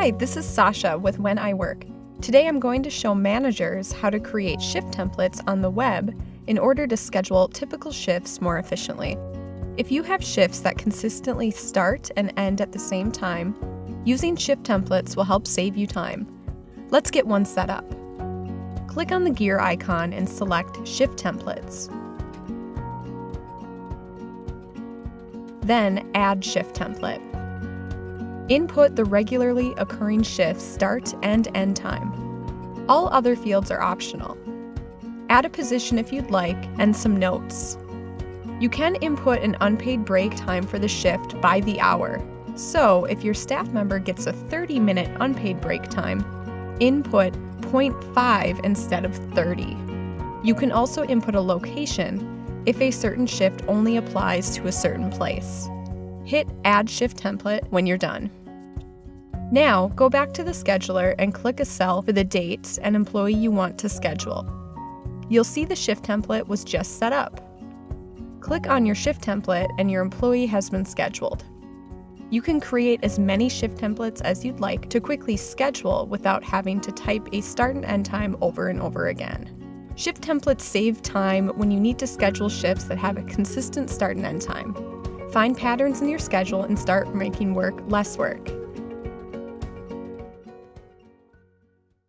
Hi, this is Sasha with When I Work. Today I'm going to show managers how to create shift templates on the web in order to schedule typical shifts more efficiently. If you have shifts that consistently start and end at the same time, using shift templates will help save you time. Let's get one set up. Click on the gear icon and select Shift Templates. Then add Shift Template. Input the regularly occurring shift's start and end time. All other fields are optional. Add a position if you'd like and some notes. You can input an unpaid break time for the shift by the hour. So, if your staff member gets a 30 minute unpaid break time, input 0.5 instead of 30. You can also input a location if a certain shift only applies to a certain place. Hit Add Shift Template when you're done. Now, go back to the scheduler and click a cell for the date and employee you want to schedule. You'll see the shift template was just set up. Click on your shift template and your employee has been scheduled. You can create as many shift templates as you'd like to quickly schedule without having to type a start and end time over and over again. Shift templates save time when you need to schedule shifts that have a consistent start and end time. Find patterns in your schedule and start making work less work.